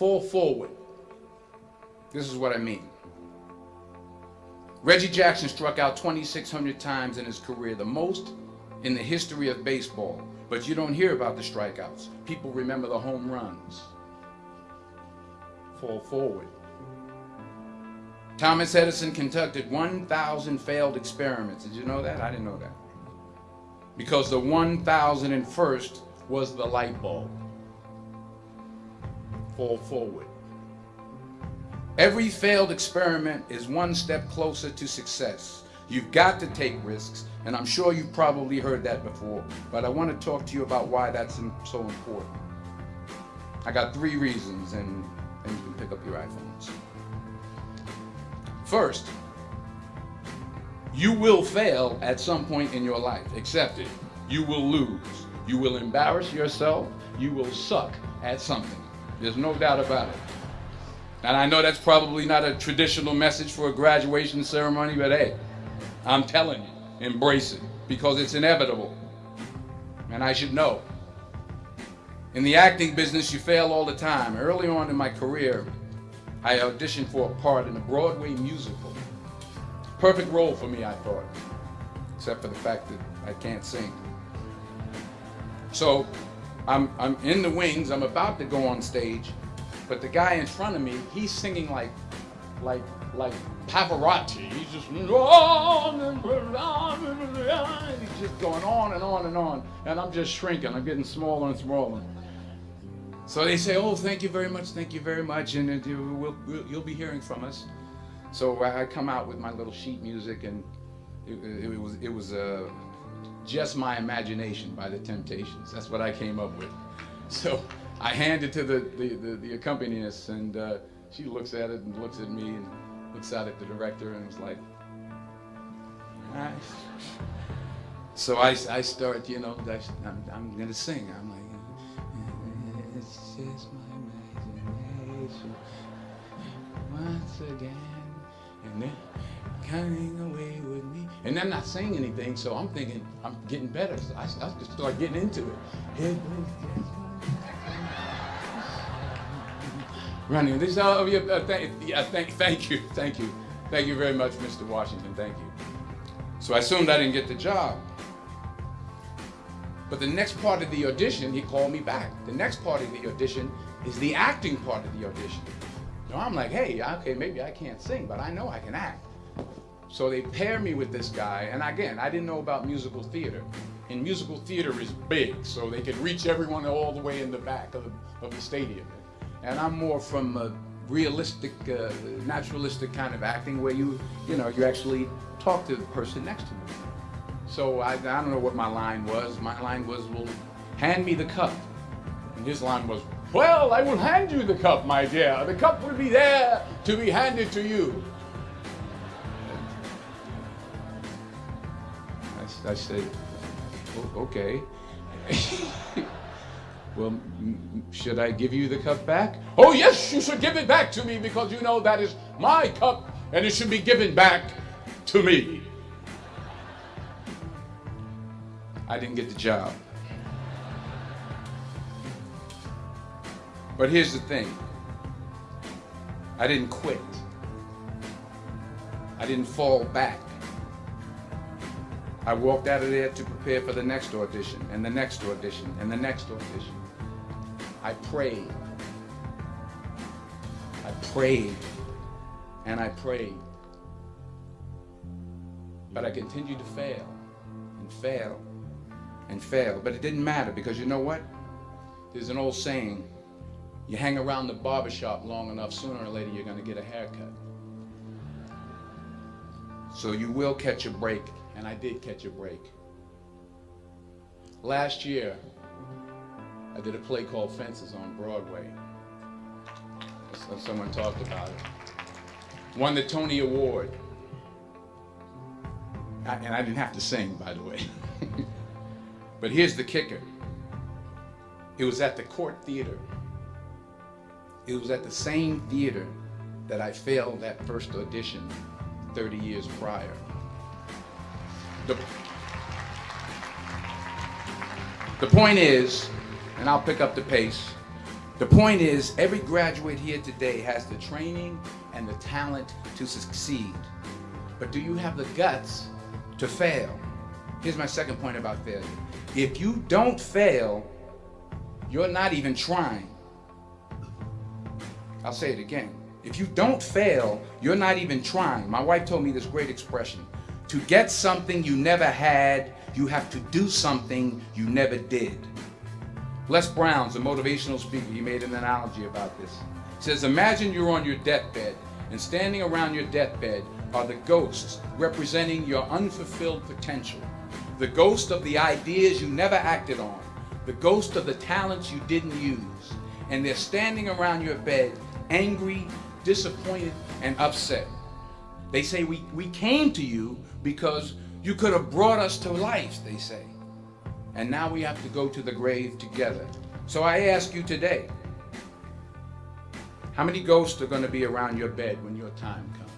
fall forward. This is what I mean. Reggie Jackson struck out 2,600 times in his career, the most in the history of baseball. But you don't hear about the strikeouts. People remember the home runs. Fall forward. Thomas Edison conducted 1,000 failed experiments. Did you know that? I didn't know that. Because the 1,001st was the light bulb. Fall forward. Every failed experiment is one step closer to success. You've got to take risks, and I'm sure you've probably heard that before, but I want to talk to you about why that's so important. I got three reasons, and, and you can pick up your iPhones. First, you will fail at some point in your life. Accept it. You will lose. You will embarrass yourself. You will suck at something. There's no doubt about it. And I know that's probably not a traditional message for a graduation ceremony, but hey, I'm telling you, embrace it because it's inevitable. And I should know. In the acting business, you fail all the time. Early on in my career, I auditioned for a part in a Broadway musical. Perfect role for me, I thought, except for the fact that I can't sing. So I'm, I'm in the wings, I'm about to go on stage, but the guy in front of me, he's singing like, like, like Pavarotti. He's just, he's just going on and on and on. And I'm just shrinking. I'm getting smaller and smaller. So they say, oh, thank you very much, thank you very much, and uh, we'll, we'll, you'll be hearing from us. So I come out with my little sheet music, and it, it was, it was uh, just my imagination by the Temptations. That's what I came up with. So I hand it to the, the, the, the accompanist, and uh, she looks at it and looks at me and looks out at the director and was like, So I, I start, you know, I'm, I'm going to sing. I'm like, it's just my imagination once again. And then coming away. And I'm not saying anything, so I'm thinking I'm getting better. So I, I just start getting into it. Running. This uh, yeah, uh, thank, yeah, thank, thank you, thank you, thank you very much, Mr. Washington. Thank you. So I assumed I didn't get the job. But the next part of the audition, he called me back. The next part of the audition is the acting part of the audition. So I'm like, hey, okay, maybe I can't sing, but I know I can act. So they pair me with this guy, and again, I didn't know about musical theater. And musical theater is big, so they could reach everyone all the way in the back of the, of the stadium and I'm more from a realistic, uh, naturalistic kind of acting where you, you know, you actually talk to the person next to me. So I, I don't know what my line was. My line was, well, hand me the cup. And his line was, well, I will hand you the cup, my dear. The cup will be there to be handed to you. I, said, okay. Well, should I give you the cup back? Oh, yes, you should give it back to me because you know that is my cup and it should be given back to me. I didn't get the job. But here's the thing I didn't quit, I didn't fall back. I walked out of there to prepare for the next audition, and the next audition, and the next audition. I prayed. I prayed. And I prayed. But I continued to fail and fail and fail. But it didn't matter because you know what? There's an old saying you hang around the barbershop long enough, sooner or later you're going to get a haircut. So you will catch a break, and I did catch a break. Last year, I did a play called Fences on Broadway. So someone talked about it. Won the Tony Award. I, and I didn't have to sing, by the way. but here's the kicker. It was at the Cort Theater. It was at the same theater that I failed that first audition 30 years prior. The, the point is, and I'll pick up the pace. The point is, every graduate here today has the training and the talent to succeed. But do you have the guts to fail? Here's my second point about failure. If you don't fail, you're not even trying. I'll say it again. If you don't fail, you're not even trying. My wife told me this great expression. To get something you never had, you have to do something you never did. Les Brown's a motivational speaker. He made an analogy about this. He says, imagine you're on your deathbed and standing around your deathbed are the ghosts representing your unfulfilled potential. The ghost of the ideas you never acted on. The ghost of the talents you didn't use. And they're standing around your bed angry, disappointed, and upset. They say, we, we came to you because you could have brought us to life, they say. And now we have to go to the grave together. So I ask you today, how many ghosts are going to be around your bed when your time comes?